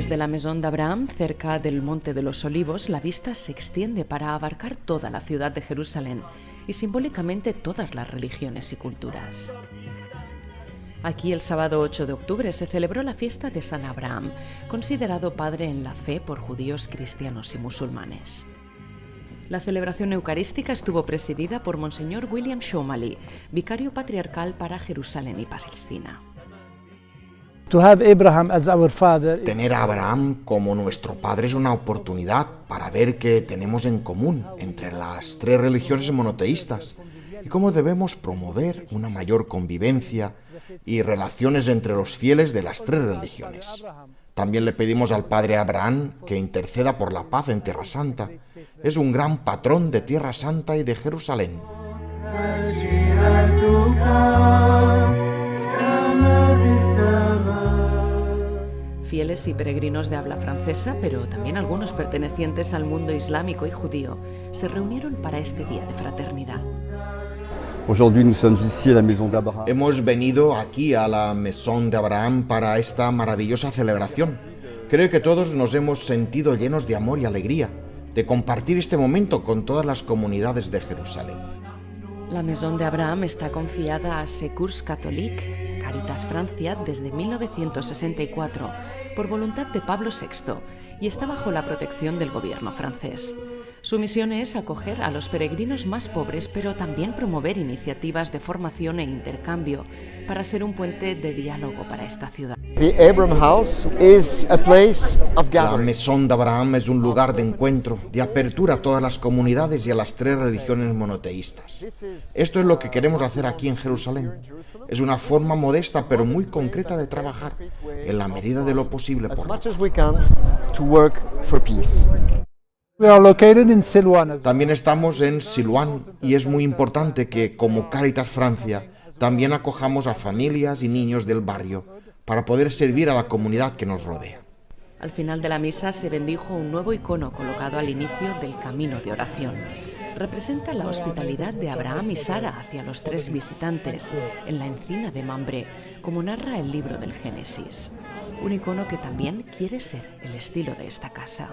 Desde la Maison d'Abraham, cerca del Monte de los Olivos, la vista se extiende para abarcar toda la ciudad de Jerusalén y simbólicamente todas las religiones y culturas. Aquí el sábado 8 de octubre se celebró la fiesta de San Abraham, considerado padre en la fe por judíos, cristianos y musulmanes. La celebración eucarística estuvo presidida por Monseñor William Shomali, vicario patriarcal para Jerusalén y Palestina. Tener a Abraham como nuestro padre es una oportunidad para ver qué tenemos en común entre las tres religiones monoteístas y cómo debemos promover una mayor convivencia y relaciones entre los fieles de las tres religiones. También le pedimos al Padre Abraham que interceda por la paz en Tierra Santa. Es un gran patrón de Tierra Santa y de Jerusalén. Fieles y peregrinos de habla francesa, pero también algunos pertenecientes al mundo islámico y judío, se reunieron para este día de fraternidad. Hemos venido aquí a la Maison de Abraham para esta maravillosa celebración. Creo que todos nos hemos sentido llenos de amor y alegría de compartir este momento con todas las comunidades de Jerusalén. La Maison de Abraham está confiada a Secours Catholique, Caritas Francia, desde 1964, por voluntad de Pablo VI, y está bajo la protección del gobierno francés. Su misión es acoger a los peregrinos más pobres, pero también promover iniciativas de formación e intercambio para ser un puente de diálogo para esta ciudad. La Maison de Abraham es un lugar de encuentro, de apertura a todas las comunidades y a las tres religiones monoteístas. Esto es lo que queremos hacer aquí en Jerusalén. Es una forma modesta pero muy concreta de trabajar, en la medida de lo posible por la también estamos en Siluán y es muy importante que, como Caritas Francia, también acojamos a familias y niños del barrio para poder servir a la comunidad que nos rodea. Al final de la misa se bendijo un nuevo icono colocado al inicio del camino de oración. Representa la hospitalidad de Abraham y Sara hacia los tres visitantes en la encina de Mambré, como narra el libro del Génesis un icono que también quiere ser el estilo de esta casa.